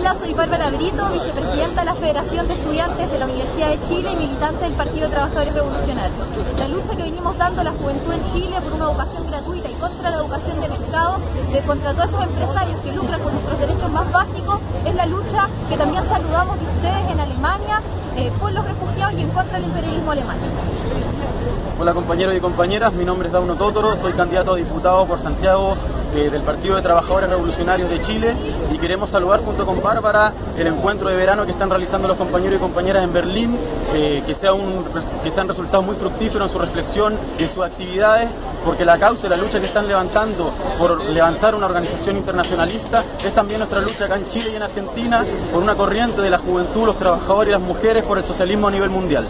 Hola, soy Bárbara Brito, vicepresidenta de la Federación de Estudiantes de la Universidad de Chile y militante del Partido de Trabajadores Revolucionarios. La lucha que venimos dando la juventud en Chile por una educación gratuita y contra la educación de mercado, de contra todos esos empresarios que lucran con nuestros derechos más básicos, es la lucha que también saludamos de ustedes en Alemania eh, por los refugiados y en contra del imperialismo alemán. Hola compañeros y compañeras, mi nombre es Dauno Tótoro, soy candidato a diputado por Santiago eh, del Partido de Trabajadores Revolucionarios de Chile y queremos saludar junto con Bárbara el encuentro de verano que están realizando los compañeros y compañeras en Berlín, eh, que, sea un, que sean resultados muy fructíferos en su reflexión y en sus actividades, porque la causa y la lucha que están levantando por levantar una organización internacionalista es también nuestra lucha acá en Chile y en Argentina por una corriente de la juventud, los trabajadores y las mujeres por el socialismo a nivel mundial.